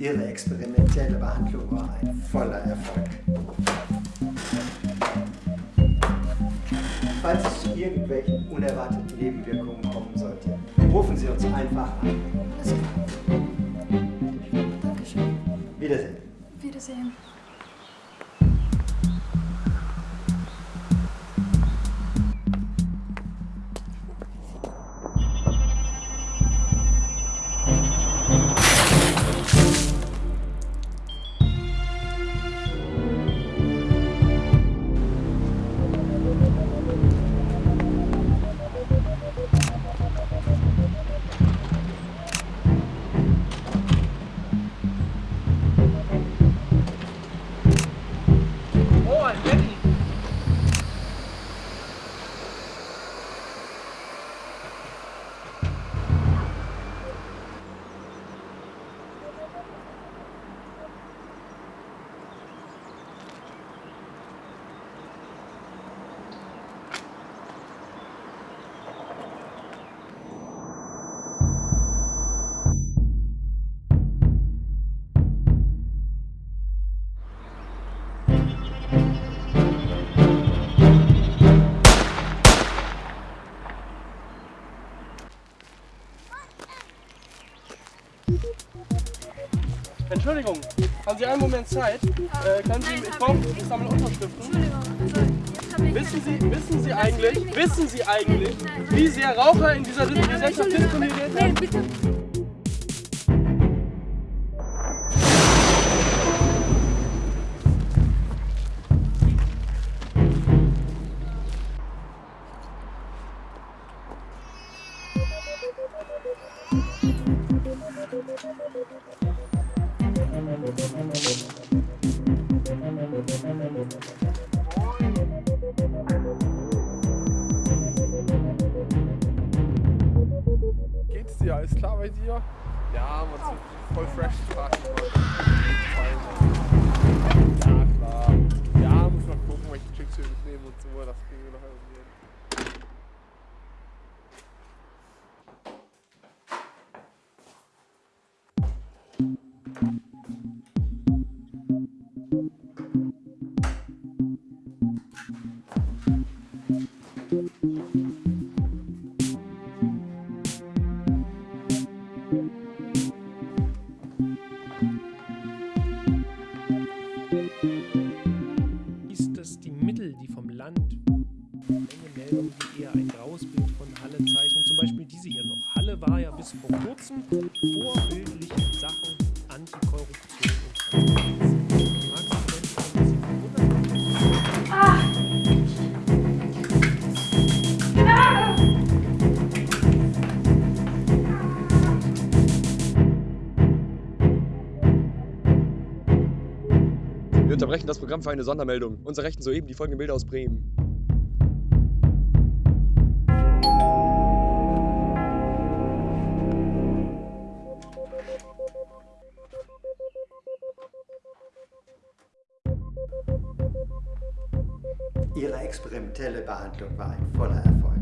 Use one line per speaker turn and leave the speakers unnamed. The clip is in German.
Ihre experimentelle Behandlung war ein voller Erfolg. Falls es zu irgendwelchen unerwarteten Nebenwirkungen kommen sollte, rufen Sie uns einfach an.
Dankeschön.
Wiedersehen.
Wiedersehen.
Oh, ein Entschuldigung, haben Sie einen Moment Zeit? Äh, können Sie, ich brauche, ich sammle Unterschriften.
Entschuldigung.
Wissen Sie, wissen Sie eigentlich, wissen Sie eigentlich, wie sehr Raucher in dieser Gesellschaft diskriminiert werden?
bitte.
Geht's dir? Alles klar bei dir? Ja, man sieht voll fresh tragen. Ja, klar. Ja, muss noch gucken, welche Chicks wir mitnehmen und so. Das kriegen wir noch irgendwie
ist das die Mittel, die vom Land Menge Meldungen, die eher ein graues Bild von Halle zeichnen. Zum war ja bis vor kurzem vorbildlich in Sachen Antikorruption und Wunderpunkt
Wir unterbrechen das Programm für eine Sondermeldung. Uns erreichten soeben die folgenden Bilder aus Bremen.
Ihre experimentelle Behandlung war ein voller Erfolg.